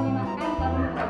meminta.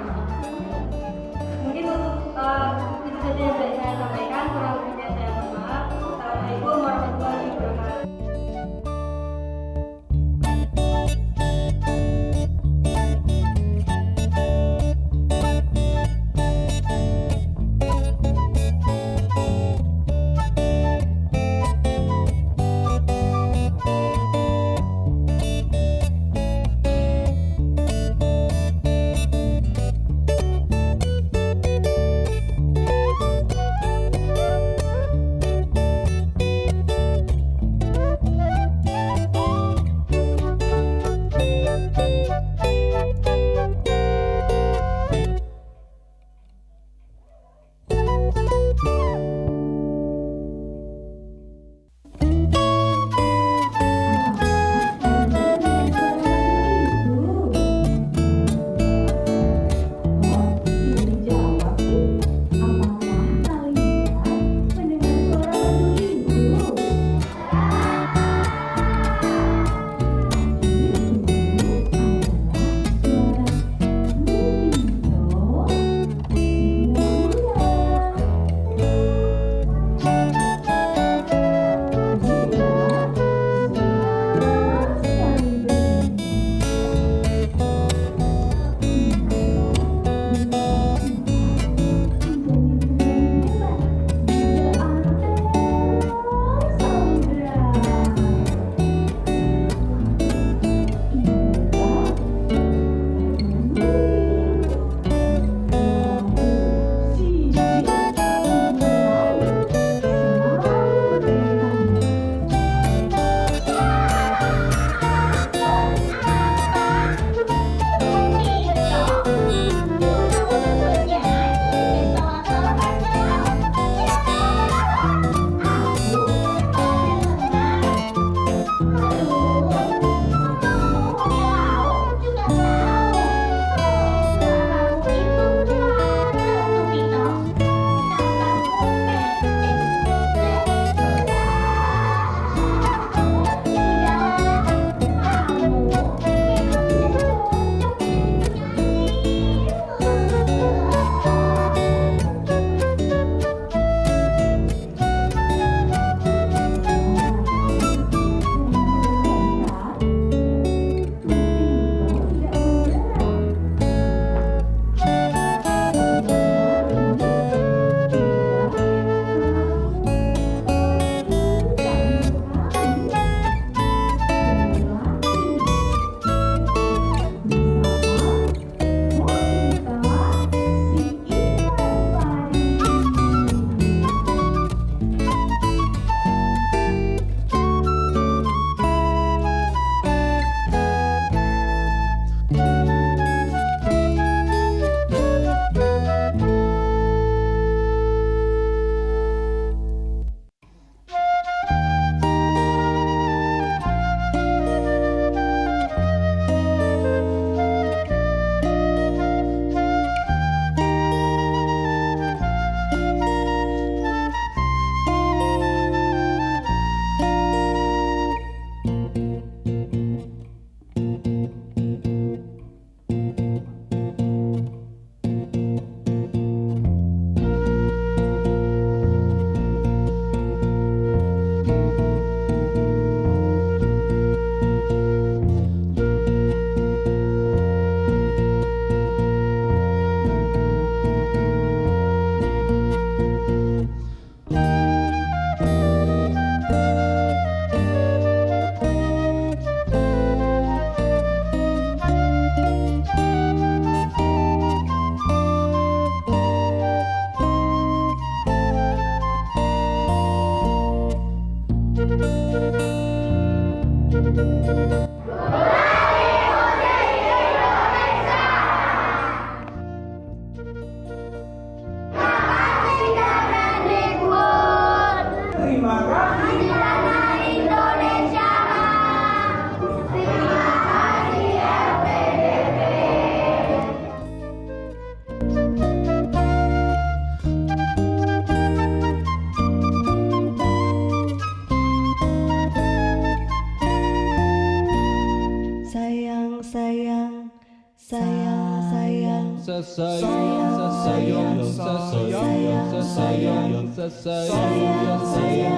Science, science, science, science, science, science,